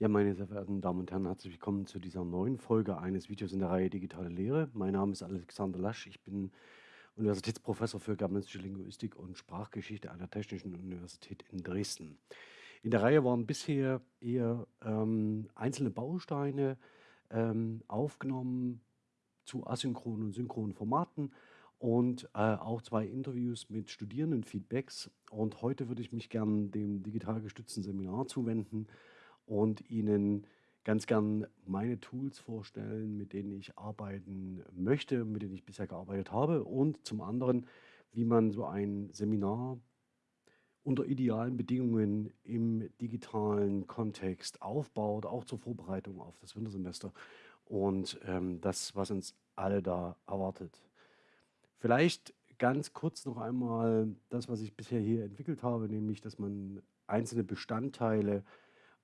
Ja, meine sehr verehrten Damen und Herren, herzlich willkommen zu dieser neuen Folge eines Videos in der Reihe Digitale Lehre. Mein Name ist Alexander Lasch. Ich bin Universitätsprofessor für Germanistische Linguistik und Sprachgeschichte an der Technischen Universität in Dresden. In der Reihe waren bisher eher ähm, einzelne Bausteine ähm, aufgenommen zu asynchronen und synchronen Formaten und äh, auch zwei Interviews mit Studierenden-Feedbacks. Und heute würde ich mich gerne dem digital gestützten Seminar zuwenden und Ihnen ganz gern meine Tools vorstellen, mit denen ich arbeiten möchte, mit denen ich bisher gearbeitet habe und zum anderen, wie man so ein Seminar unter idealen Bedingungen im digitalen Kontext aufbaut, auch zur Vorbereitung auf das Wintersemester und ähm, das, was uns alle da erwartet. Vielleicht ganz kurz noch einmal das, was ich bisher hier entwickelt habe, nämlich, dass man einzelne Bestandteile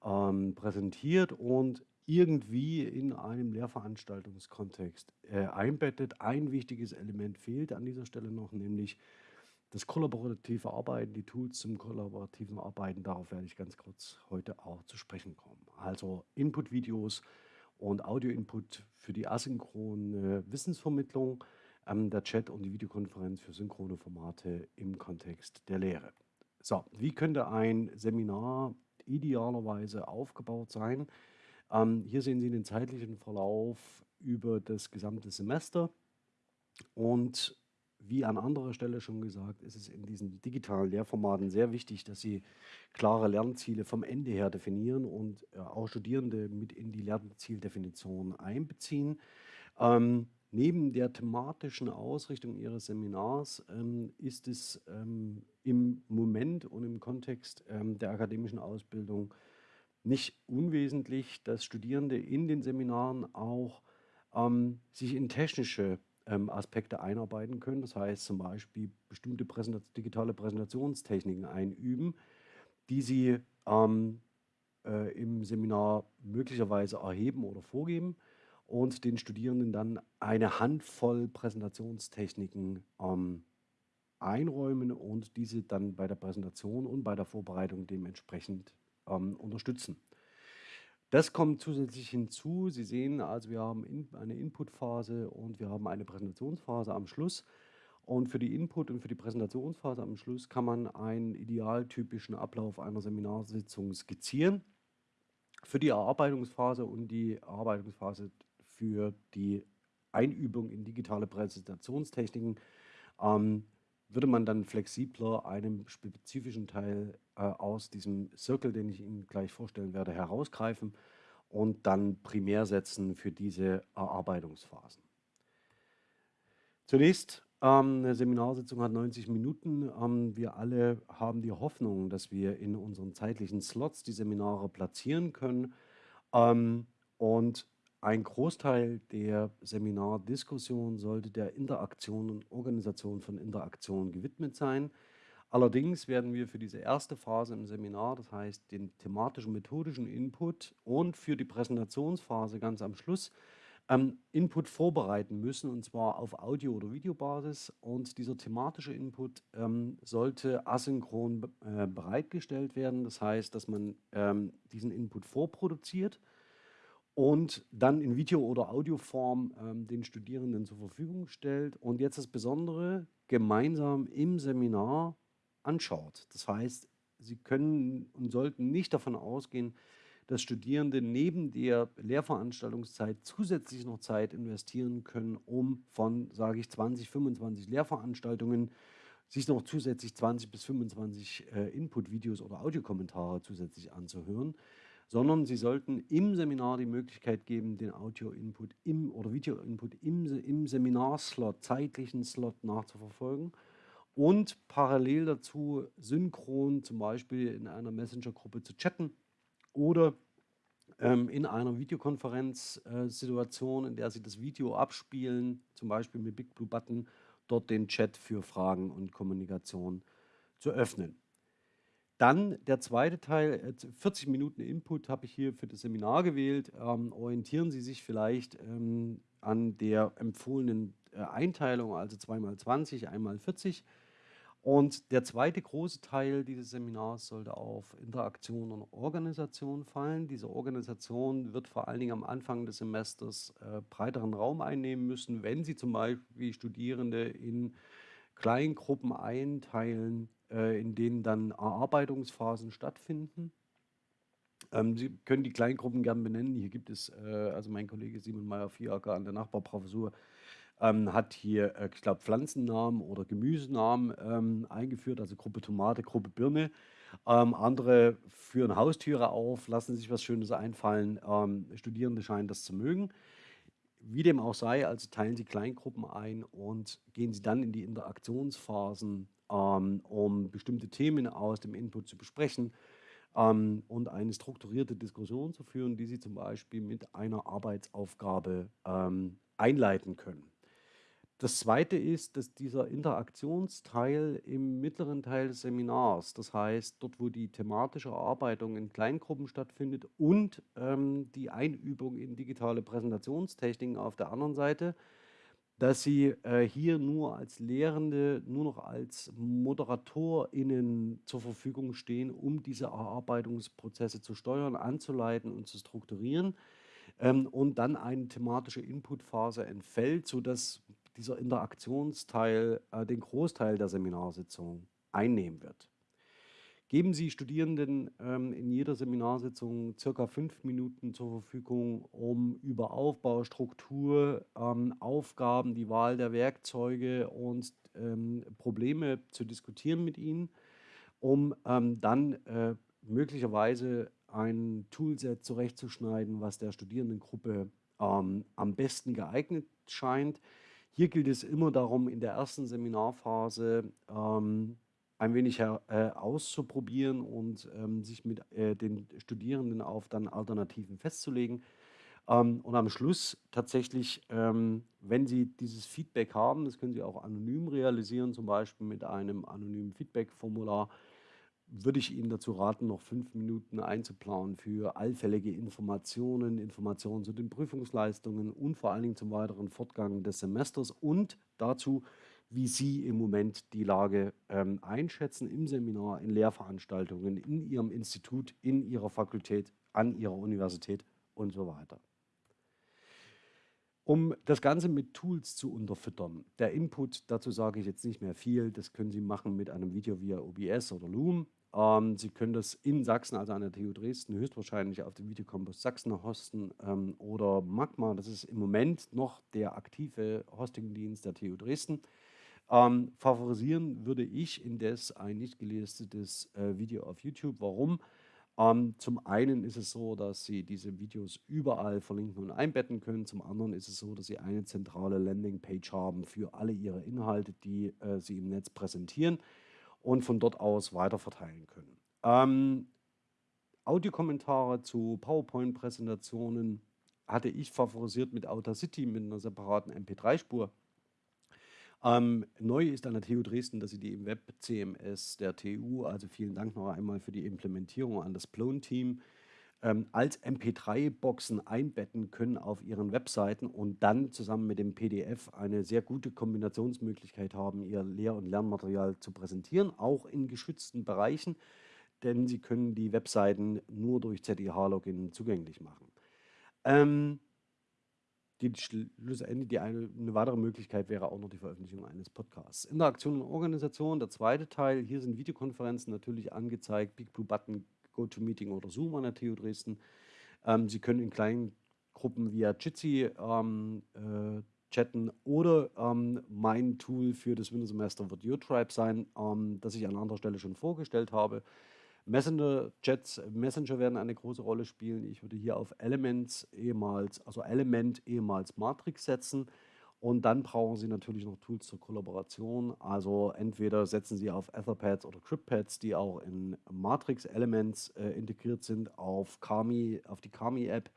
ähm, präsentiert und irgendwie in einem Lehrveranstaltungskontext äh, einbettet. Ein wichtiges Element fehlt an dieser Stelle noch, nämlich das kollaborative Arbeiten, die Tools zum kollaborativen Arbeiten. Darauf werde ich ganz kurz heute auch zu sprechen kommen. Also Input-Videos und Audio-Input für die asynchrone Wissensvermittlung, ähm, der Chat und die Videokonferenz für synchrone Formate im Kontext der Lehre. So, wie könnte ein Seminar idealerweise aufgebaut sein. Ähm, hier sehen Sie den zeitlichen Verlauf über das gesamte Semester. Und wie an anderer Stelle schon gesagt, ist es in diesen digitalen Lehrformaten sehr wichtig, dass Sie klare Lernziele vom Ende her definieren und äh, auch Studierende mit in die Lernzieldefinition einbeziehen. Ähm, Neben der thematischen Ausrichtung Ihres Seminars ähm, ist es ähm, im Moment und im Kontext ähm, der akademischen Ausbildung nicht unwesentlich, dass Studierende in den Seminaren auch ähm, sich in technische ähm, Aspekte einarbeiten können. Das heißt zum Beispiel bestimmte Präsentation, digitale Präsentationstechniken einüben, die sie ähm, äh, im Seminar möglicherweise erheben oder vorgeben und den Studierenden dann eine Handvoll Präsentationstechniken ähm, einräumen und diese dann bei der Präsentation und bei der Vorbereitung dementsprechend ähm, unterstützen. Das kommt zusätzlich hinzu. Sie sehen also, wir haben in, eine Inputphase und wir haben eine Präsentationsphase am Schluss. Und für die Input- und für die Präsentationsphase am Schluss kann man einen idealtypischen Ablauf einer Seminarsitzung skizzieren. Für die Erarbeitungsphase und die Erarbeitungsphase für die Einübung in digitale Präsentationstechniken ähm, würde man dann flexibler einen spezifischen Teil äh, aus diesem Circle, den ich Ihnen gleich vorstellen werde, herausgreifen und dann primär setzen für diese Erarbeitungsphasen. Zunächst, ähm, eine Seminarsitzung hat 90 Minuten. Ähm, wir alle haben die Hoffnung, dass wir in unseren zeitlichen Slots die Seminare platzieren können. Ähm, und ein Großteil der Seminardiskussion sollte der Interaktion und Organisation von Interaktion gewidmet sein. Allerdings werden wir für diese erste Phase im Seminar, das heißt den thematischen, methodischen Input und für die Präsentationsphase ganz am Schluss, ähm, Input vorbereiten müssen, und zwar auf Audio- oder Videobasis. Und dieser thematische Input ähm, sollte asynchron äh, bereitgestellt werden. Das heißt, dass man ähm, diesen Input vorproduziert und dann in Video- oder Audioform ähm, den Studierenden zur Verfügung stellt und jetzt das Besondere gemeinsam im Seminar anschaut. Das heißt, Sie können und sollten nicht davon ausgehen, dass Studierende neben der Lehrveranstaltungszeit zusätzlich noch Zeit investieren können, um von, sage ich, 20, 25 Lehrveranstaltungen sich noch zusätzlich 20 bis 25 äh, Input-Videos oder Audiokommentare zusätzlich anzuhören sondern Sie sollten im Seminar die Möglichkeit geben, den Audio-Input im oder Video-Input im, im Seminarslot, zeitlichen Slot nachzuverfolgen und parallel dazu synchron zum Beispiel in einer Messenger-Gruppe zu chatten oder ähm, in einer Videokonferenzsituation, äh, in der Sie das Video abspielen, zum Beispiel mit Big Blue Button, dort den Chat für Fragen und Kommunikation zu öffnen. Dann der zweite Teil, 40 äh, Minuten Input habe ich hier für das Seminar gewählt. Ähm, orientieren Sie sich vielleicht ähm, an der empfohlenen äh, Einteilung, also 2x20, 1x40. Und der zweite große Teil dieses Seminars sollte auf Interaktion und Organisation fallen. Diese Organisation wird vor allen Dingen am Anfang des Semesters äh, breiteren Raum einnehmen müssen, wenn Sie zum Beispiel Studierende in Kleingruppen einteilen, in denen dann Erarbeitungsphasen stattfinden. Ähm, Sie können die Kleingruppen gern benennen. Hier gibt es, äh, also mein Kollege Simon Meyer-Viaker an der Nachbarprofessur ähm, hat hier, äh, ich glaube, Pflanzennamen oder Gemüsenamen ähm, eingeführt, also Gruppe Tomate, Gruppe Birne. Ähm, andere führen Haustiere auf, lassen sich was Schönes einfallen. Ähm, Studierende scheinen das zu mögen. Wie dem auch sei, also teilen Sie Kleingruppen ein und gehen Sie dann in die Interaktionsphasen, ähm, um bestimmte Themen aus dem Input zu besprechen ähm, und eine strukturierte Diskussion zu führen, die Sie zum Beispiel mit einer Arbeitsaufgabe ähm, einleiten können. Das Zweite ist, dass dieser Interaktionsteil im mittleren Teil des Seminars, das heißt dort, wo die thematische Erarbeitung in Kleingruppen stattfindet und ähm, die Einübung in digitale Präsentationstechniken auf der anderen Seite, dass Sie äh, hier nur als Lehrende, nur noch als ModeratorInnen zur Verfügung stehen, um diese Erarbeitungsprozesse zu steuern, anzuleiten und zu strukturieren ähm, und dann eine thematische Inputphase entfällt, sodass dieser Interaktionsteil äh, den Großteil der Seminarsitzung einnehmen wird. Geben Sie Studierenden ähm, in jeder Seminarsitzung circa fünf Minuten zur Verfügung, um über Aufbau, Struktur, ähm, Aufgaben, die Wahl der Werkzeuge und ähm, Probleme zu diskutieren mit Ihnen, um ähm, dann äh, möglicherweise ein Toolset zurechtzuschneiden, was der Studierendengruppe ähm, am besten geeignet scheint. Hier gilt es immer darum, in der ersten Seminarphase ähm, ein wenig äh, auszuprobieren und ähm, sich mit äh, den Studierenden auf dann Alternativen festzulegen. Ähm, und am Schluss tatsächlich, ähm, wenn Sie dieses Feedback haben, das können Sie auch anonym realisieren, zum Beispiel mit einem anonymen Feedback-Formular, würde ich Ihnen dazu raten, noch fünf Minuten einzuplanen für allfällige Informationen, Informationen zu den Prüfungsleistungen und vor allen Dingen zum weiteren Fortgang des Semesters und dazu, wie Sie im Moment die Lage ähm, einschätzen im Seminar, in Lehrveranstaltungen, in Ihrem Institut, in Ihrer Fakultät, an Ihrer Universität und so weiter. Um das Ganze mit Tools zu unterfüttern. Der Input, dazu sage ich jetzt nicht mehr viel, das können Sie machen mit einem Video via OBS oder Loom. Ähm, Sie können das in Sachsen, also an der TU Dresden, höchstwahrscheinlich auf dem Videocampus Sachsen hosten ähm, oder Magma. Das ist im Moment noch der aktive Hostingdienst der TU Dresden. Ähm, favorisieren würde ich indes ein nicht gelistetes äh, Video auf YouTube. Warum? Ähm, zum einen ist es so, dass Sie diese Videos überall verlinken und einbetten können. Zum anderen ist es so, dass Sie eine zentrale Landingpage haben für alle Ihre Inhalte, die äh, Sie im Netz präsentieren und von dort aus weiterverteilen können. Ähm, Audiokommentare zu PowerPoint-Präsentationen hatte ich favorisiert mit Audacity mit einer separaten MP3-Spur. Ähm, neu ist an der TU Dresden, dass sie die im Web-CMS der TU, also vielen Dank noch einmal für die Implementierung an das Plone-Team, ähm, als MP3-Boxen einbetten können auf ihren Webseiten und dann zusammen mit dem PDF eine sehr gute Kombinationsmöglichkeit haben, ihr Lehr- und Lernmaterial zu präsentieren, auch in geschützten Bereichen, denn sie können die Webseiten nur durch ZIH-Login zugänglich machen. Ähm, die schlussendlich die eine, eine, weitere Möglichkeit wäre auch noch die Veröffentlichung eines Podcasts. Interaktion und Organisation, der zweite Teil. Hier sind Videokonferenzen natürlich angezeigt. Big Blue Button GoToMeeting oder Zoom an der TU Dresden. Ähm, Sie können in kleinen Gruppen via Jitsi ähm, äh, chatten oder ähm, mein Tool für das Wintersemester wird UTribe sein, ähm, das ich an anderer Stelle schon vorgestellt habe. Messenger-Chats, Messenger werden eine große Rolle spielen. Ich würde hier auf Elements ehemals, also Element ehemals Matrix setzen. Und dann brauchen Sie natürlich noch Tools zur Kollaboration. Also entweder setzen Sie auf Etherpads oder CryptPads, die auch in Matrix Elements äh, integriert sind, auf Kami, auf die Kami-App,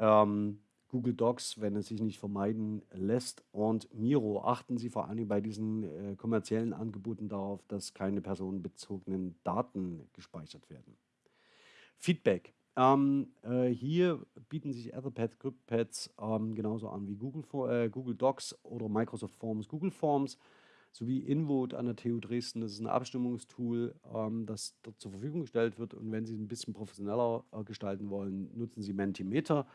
ähm, Google Docs, wenn es sich nicht vermeiden lässt, und Miro. Achten Sie vor allem bei diesen äh, kommerziellen Angeboten darauf, dass keine personenbezogenen Daten gespeichert werden. Feedback. Ähm, äh, hier bieten sich Etherpads, CryptPads ähm, genauso an wie Google, äh, Google Docs oder Microsoft Forms, Google Forms. sowie InVote an der TU Dresden. Das ist ein Abstimmungstool, ähm, das dort zur Verfügung gestellt wird. Und wenn Sie es ein bisschen professioneller äh, gestalten wollen, nutzen Sie Mentimeter.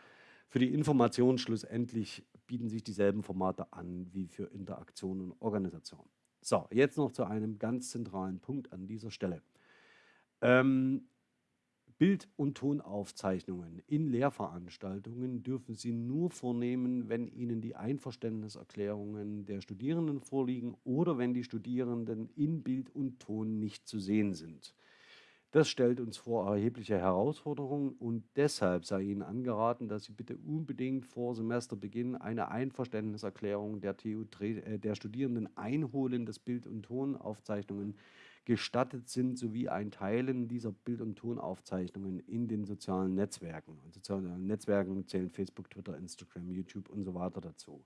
Für die Information schlussendlich bieten sich dieselben Formate an wie für Interaktion und Organisation. So, jetzt noch zu einem ganz zentralen Punkt an dieser Stelle. Ähm, Bild- und Tonaufzeichnungen in Lehrveranstaltungen dürfen Sie nur vornehmen, wenn Ihnen die Einverständniserklärungen der Studierenden vorliegen oder wenn die Studierenden in Bild und Ton nicht zu sehen sind. Das stellt uns vor erhebliche Herausforderungen und deshalb sei Ihnen angeraten, dass Sie bitte unbedingt vor Semesterbeginn eine Einverständniserklärung der, TU, äh, der Studierenden einholen, dass Bild- und Tonaufzeichnungen gestattet sind, sowie ein Teilen dieser Bild- und Tonaufzeichnungen in den sozialen Netzwerken. Und sozialen Netzwerken zählen Facebook, Twitter, Instagram, YouTube und so weiter dazu.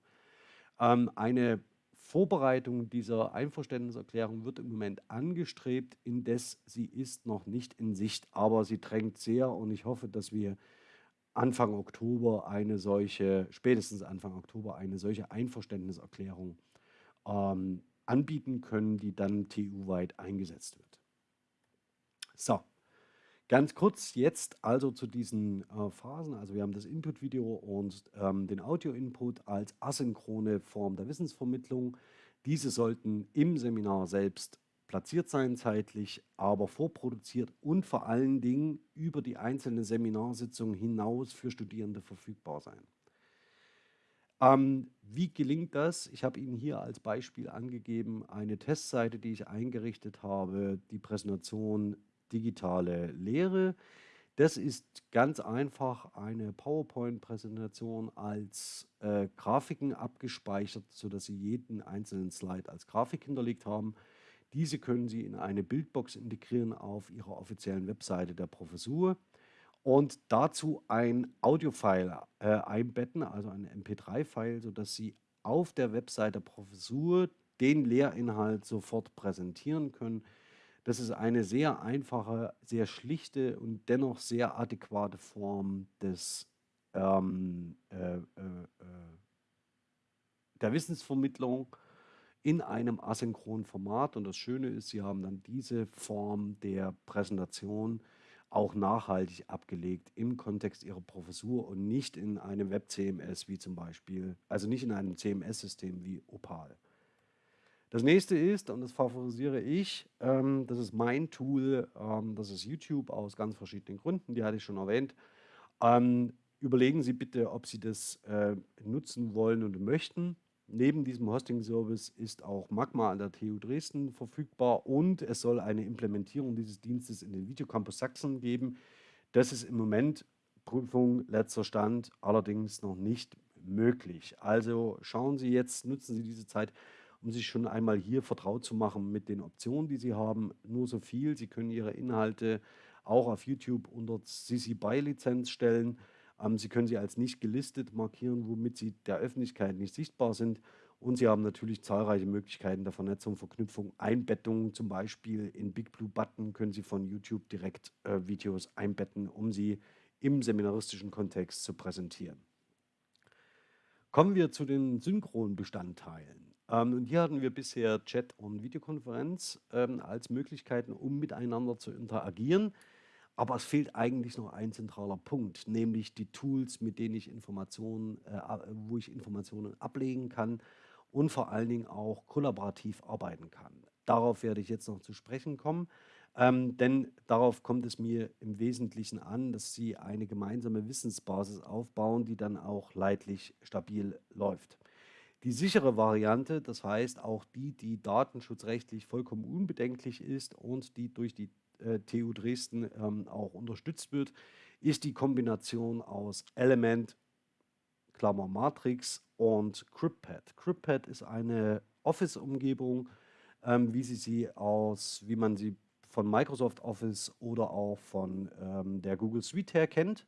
Ähm, eine Vorbereitung dieser Einverständniserklärung wird im Moment angestrebt, indes sie ist noch nicht in Sicht, aber sie drängt sehr und ich hoffe, dass wir Anfang Oktober eine solche, spätestens Anfang Oktober eine solche Einverständniserklärung ähm, anbieten können, die dann TU-weit eingesetzt wird. So, ganz kurz jetzt also zu diesen äh, Phasen. Also wir haben das Input-Video und ähm, den Audio-Input als asynchrone Form der Wissensvermittlung. Diese sollten im Seminar selbst platziert sein zeitlich, aber vorproduziert und vor allen Dingen über die einzelne Seminarsitzung hinaus für Studierende verfügbar sein. Ähm, wie gelingt das? Ich habe Ihnen hier als Beispiel angegeben eine Testseite, die ich eingerichtet habe, die Präsentation digitale Lehre. Das ist ganz einfach eine PowerPoint-Präsentation als äh, Grafiken abgespeichert, sodass Sie jeden einzelnen Slide als Grafik hinterlegt haben. Diese können Sie in eine Bildbox integrieren auf Ihrer offiziellen Webseite der Professur und dazu ein Audiofile äh, einbetten, also ein MP3-File, sodass Sie auf der Webseite der Professur den Lehrinhalt sofort präsentieren können. Das ist eine sehr einfache, sehr schlichte und dennoch sehr adäquate Form des, ähm, äh, äh, äh der Wissensvermittlung in einem asynchronen Format. Und das Schöne ist, Sie haben dann diese Form der Präsentation auch nachhaltig abgelegt im Kontext ihrer Professur und nicht in einem Web-CMS wie zum Beispiel, also nicht in einem CMS-System wie Opal. Das nächste ist, und das favorisiere ich, ähm, das ist mein Tool, ähm, das ist YouTube aus ganz verschiedenen Gründen, die hatte ich schon erwähnt. Ähm, überlegen Sie bitte, ob Sie das äh, nutzen wollen und möchten. Neben diesem Hosting-Service ist auch Magma an der TU Dresden verfügbar und es soll eine Implementierung dieses Dienstes in den Videocampus Sachsen geben. Das ist im Moment Prüfung letzter Stand, allerdings noch nicht möglich. Also schauen Sie jetzt, nutzen Sie diese Zeit, um sich schon einmal hier vertraut zu machen mit den Optionen, die Sie haben. Nur so viel, Sie können Ihre Inhalte auch auf YouTube unter CC BY Lizenz stellen. Ähm, Sie können sie als nicht gelistet markieren, womit sie der Öffentlichkeit nicht sichtbar sind. Und Sie haben natürlich zahlreiche Möglichkeiten der Vernetzung, Verknüpfung, Einbettung. Zum Beispiel in Big Blue Button können Sie von YouTube direkt äh, Videos einbetten, um sie im seminaristischen Kontext zu präsentieren. Kommen wir zu den Synchronbestandteilen. Ähm, und hier hatten wir bisher Chat und Videokonferenz ähm, als Möglichkeiten, um miteinander zu interagieren. Aber es fehlt eigentlich noch ein zentraler Punkt, nämlich die Tools, mit denen ich Informationen, äh, wo ich Informationen ablegen kann und vor allen Dingen auch kollaborativ arbeiten kann. Darauf werde ich jetzt noch zu sprechen kommen, ähm, denn darauf kommt es mir im Wesentlichen an, dass Sie eine gemeinsame Wissensbasis aufbauen, die dann auch leidlich stabil läuft. Die sichere Variante, das heißt auch die, die datenschutzrechtlich vollkommen unbedenklich ist und die durch die TU Dresden ähm, auch unterstützt wird, ist die Kombination aus Element, Klammer Matrix und CryptPad. CryptPad ist eine Office-Umgebung, ähm, wie sie sie aus, wie man sie von Microsoft Office oder auch von ähm, der Google Suite her kennt.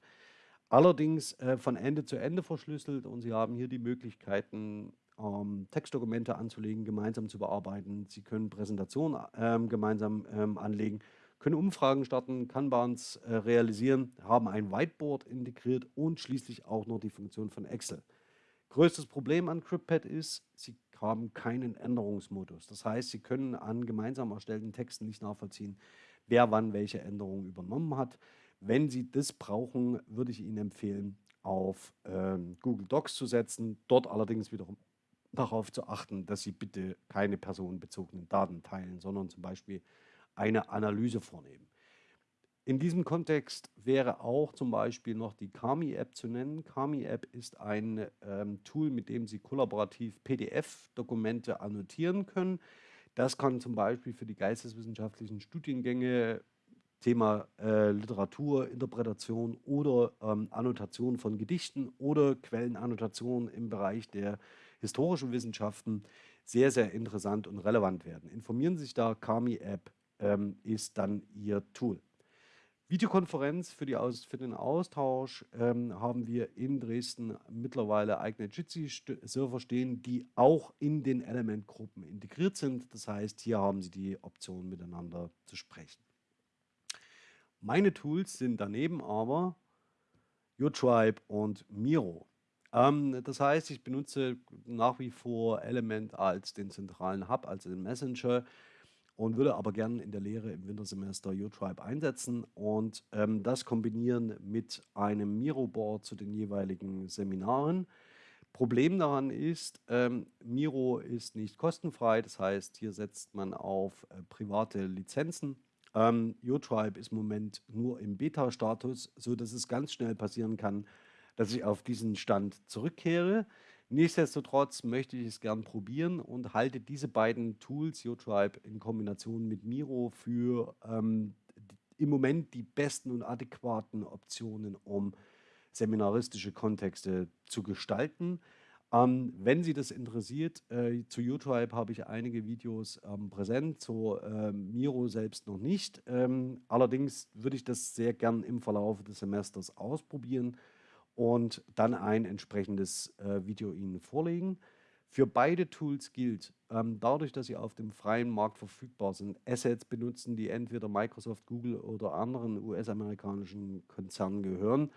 Allerdings äh, von Ende zu Ende verschlüsselt und Sie haben hier die Möglichkeiten, ähm, Textdokumente anzulegen, gemeinsam zu bearbeiten. Sie können Präsentationen ähm, gemeinsam ähm, anlegen können Umfragen starten, Kanbans äh, realisieren, haben ein Whiteboard integriert und schließlich auch noch die Funktion von Excel. Größtes Problem an CryptPad ist, Sie haben keinen Änderungsmodus. Das heißt, Sie können an gemeinsam erstellten Texten nicht nachvollziehen, wer wann welche Änderungen übernommen hat. Wenn Sie das brauchen, würde ich Ihnen empfehlen, auf ähm, Google Docs zu setzen, dort allerdings wiederum darauf zu achten, dass Sie bitte keine personenbezogenen Daten teilen, sondern zum Beispiel eine Analyse vornehmen. In diesem Kontext wäre auch zum Beispiel noch die Kami-App zu nennen. Kami-App ist ein ähm, Tool, mit dem Sie kollaborativ PDF-Dokumente annotieren können. Das kann zum Beispiel für die geisteswissenschaftlichen Studiengänge Thema äh, Literatur, Interpretation oder ähm, Annotation von Gedichten oder Quellenannotation im Bereich der historischen Wissenschaften sehr, sehr interessant und relevant werden. Informieren Sie sich da, Kami-App ähm, ist dann Ihr Tool. Videokonferenz für, die Aus, für den Austausch ähm, haben wir in Dresden mittlerweile eigene Jitsi-Server stehen, die auch in den Element-Gruppen integriert sind. Das heißt, hier haben Sie die Option, miteinander zu sprechen. Meine Tools sind daneben aber YouTribe und Miro. Ähm, das heißt, ich benutze nach wie vor Element als den zentralen Hub, als den Messenger und würde aber gerne in der Lehre im Wintersemester UTribe einsetzen und ähm, das kombinieren mit einem Miro-Board zu den jeweiligen Seminaren. Problem daran ist, ähm, Miro ist nicht kostenfrei, das heißt, hier setzt man auf äh, private Lizenzen. Ähm, UTribe ist im Moment nur im Beta-Status, sodass es ganz schnell passieren kann, dass ich auf diesen Stand zurückkehre. Nichtsdestotrotz möchte ich es gern probieren und halte diese beiden Tools, UTribe in Kombination mit Miro, für ähm, im Moment die besten und adäquaten Optionen, um seminaristische Kontexte zu gestalten. Ähm, wenn Sie das interessiert, äh, zu UTribe habe ich einige Videos ähm, präsent, zu äh, Miro selbst noch nicht. Ähm, allerdings würde ich das sehr gern im Verlauf des Semesters ausprobieren und dann ein entsprechendes äh, Video Ihnen vorlegen. Für beide Tools gilt, ähm, dadurch, dass sie auf dem freien Markt verfügbar sind, Assets benutzen, die entweder Microsoft, Google oder anderen US-amerikanischen Konzernen gehören,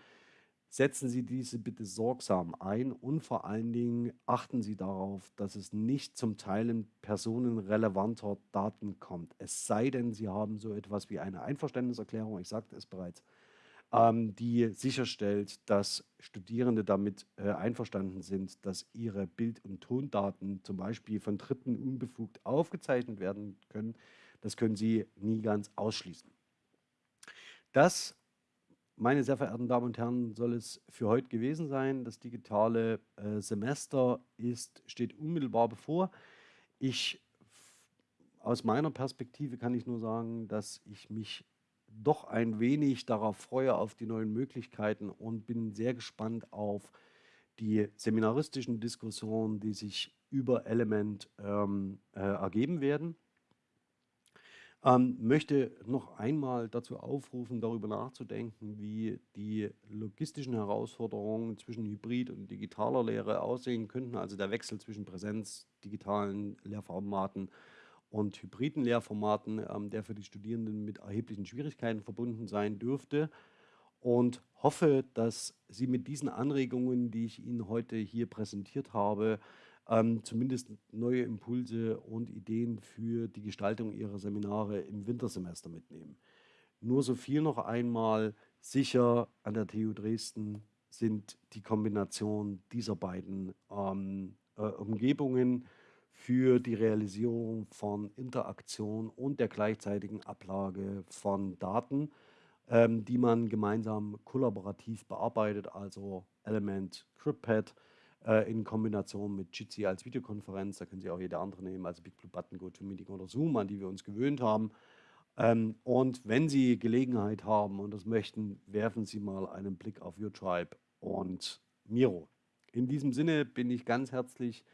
setzen Sie diese bitte sorgsam ein und vor allen Dingen achten Sie darauf, dass es nicht zum Teilen personenrelevanter Daten kommt. Es sei denn, Sie haben so etwas wie eine Einverständniserklärung, ich sagte es bereits, die sicherstellt, dass Studierende damit äh, einverstanden sind, dass ihre Bild- und Tondaten zum Beispiel von Dritten unbefugt aufgezeichnet werden können. Das können Sie nie ganz ausschließen. Das, meine sehr verehrten Damen und Herren, soll es für heute gewesen sein. Das digitale äh, Semester ist, steht unmittelbar bevor. Ich, aus meiner Perspektive kann ich nur sagen, dass ich mich doch ein wenig darauf freue, auf die neuen Möglichkeiten und bin sehr gespannt auf die seminaristischen Diskussionen, die sich über Element ähm, äh, ergeben werden. Ähm, möchte noch einmal dazu aufrufen, darüber nachzudenken, wie die logistischen Herausforderungen zwischen Hybrid- und digitaler Lehre aussehen könnten, also der Wechsel zwischen Präsenz, digitalen Lehrformaten und hybriden Lehrformaten, ähm, der für die Studierenden mit erheblichen Schwierigkeiten verbunden sein dürfte. Und hoffe, dass Sie mit diesen Anregungen, die ich Ihnen heute hier präsentiert habe, ähm, zumindest neue Impulse und Ideen für die Gestaltung Ihrer Seminare im Wintersemester mitnehmen. Nur so viel noch einmal, sicher an der TU Dresden sind die Kombination dieser beiden ähm, äh, Umgebungen für die Realisierung von Interaktion und der gleichzeitigen Ablage von Daten, ähm, die man gemeinsam kollaborativ bearbeitet, also Element CryptPad äh, in Kombination mit Jitsi als Videokonferenz. Da können Sie auch jede andere nehmen, also BigBlueButton, GoToMeeting oder Zoom, an die wir uns gewöhnt haben. Ähm, und wenn Sie Gelegenheit haben und das möchten, werfen Sie mal einen Blick auf YourTribe und Miro. In diesem Sinne bin ich ganz herzlich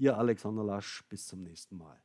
Ihr Alexander Lasch. Bis zum nächsten Mal.